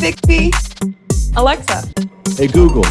Bixby. Alexa. Hey Google,